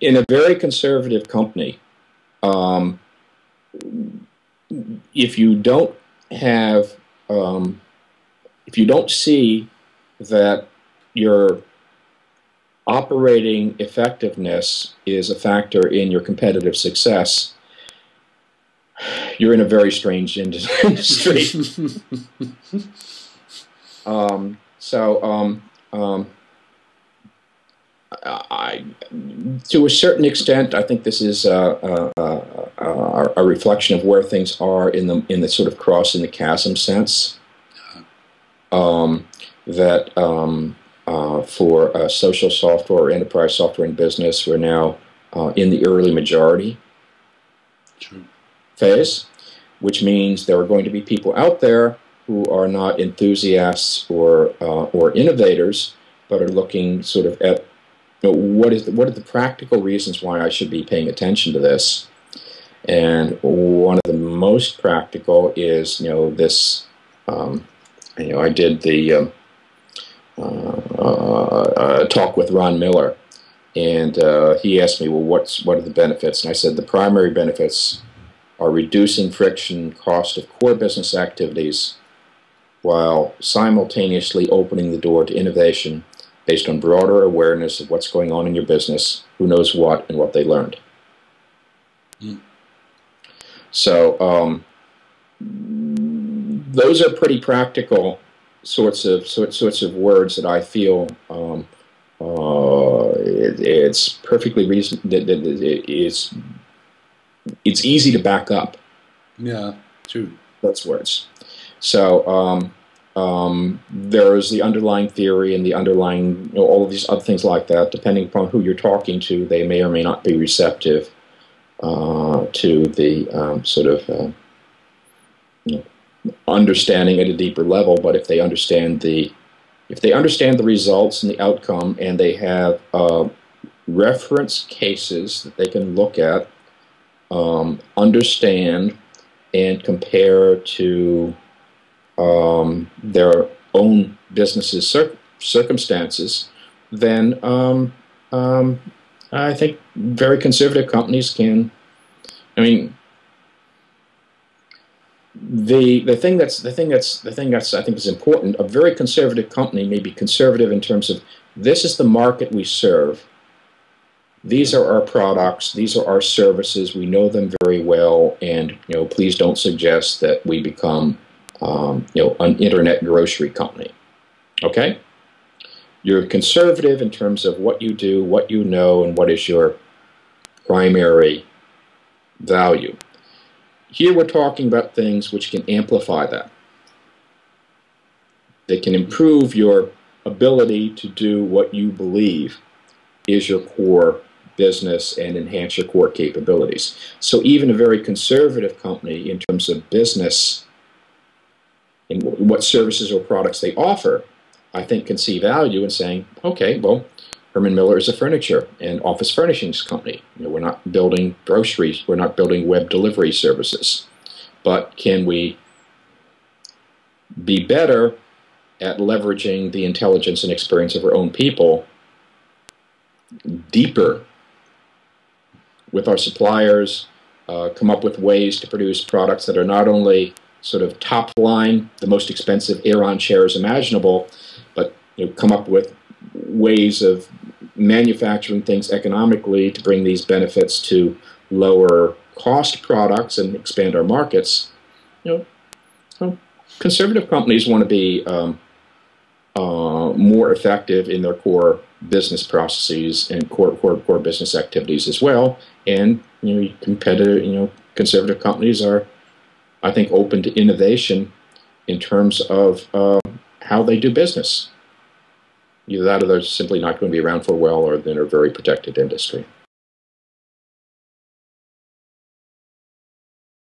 in a very conservative company, um, if you don't have, um, if you don't see that your operating effectiveness is a factor in your competitive success, you're in a very strange industry. um, so, um, um, I, to a certain extent, I think this is a, a, a, a, reflection of where things are in the in the sort of cross crossing the chasm sense. Um, that um, uh, for uh, social software or enterprise software in business, we're now uh, in the early majority True. phase, which means there are going to be people out there who are not enthusiasts or uh, or innovators, but are looking sort of at what is the, what are the practical reasons why I should be paying attention to this? And one of the most practical is, you know, this. Um, you know, I did the um, uh, uh, talk with Ron Miller, and uh, he asked me, well, what's what are the benefits? And I said the primary benefits are reducing friction cost of core business activities while simultaneously opening the door to innovation based on broader awareness of what's going on in your business, who knows what, and what they learned. Mm. So um, those are pretty practical sorts of sort, sorts of words that I feel um, uh, it, it's perfectly reason that it, it, it's it's easy to back up. Yeah, true. Those words. So um, um, there is the underlying theory and the underlying, you know, all of these other things like that. Depending upon who you're talking to, they may or may not be receptive uh, to the um, sort of uh, you know, understanding at a deeper level. But if they understand the if they understand the results and the outcome, and they have uh, reference cases that they can look at, um, understand, and compare to um, their own businesses cir circumstances, then um, um, I think very conservative companies can. I mean, the the thing that's the thing that's the thing that's I think is important. A very conservative company may be conservative in terms of this is the market we serve. These are our products. These are our services. We know them very well, and you know, please don't suggest that we become um, you know, an internet grocery company. Okay? You're conservative in terms of what you do, what you know, and what is your primary value. Here we're talking about things which can amplify that. They can improve your ability to do what you believe is your core business and enhance your core capabilities. So even a very conservative company in terms of business in what services or products they offer, I think can see value in saying, okay, well, Herman Miller is a furniture and office furnishings company. You know, we're not building groceries, we're not building web delivery services. But can we be better at leveraging the intelligence and experience of our own people deeper with our suppliers, uh, come up with ways to produce products that are not only sort of top line, the most expensive Aeron chairs imaginable, but you know, come up with ways of manufacturing things economically to bring these benefits to lower cost products and expand our markets. You know, conservative companies want to be um, uh, more effective in their core business processes and core, core core business activities as well. And you know, competitive, you know, conservative companies are I think, open to innovation in terms of uh, how they do business. Either that or they're simply not going to be around for a while or they're in a very protected industry.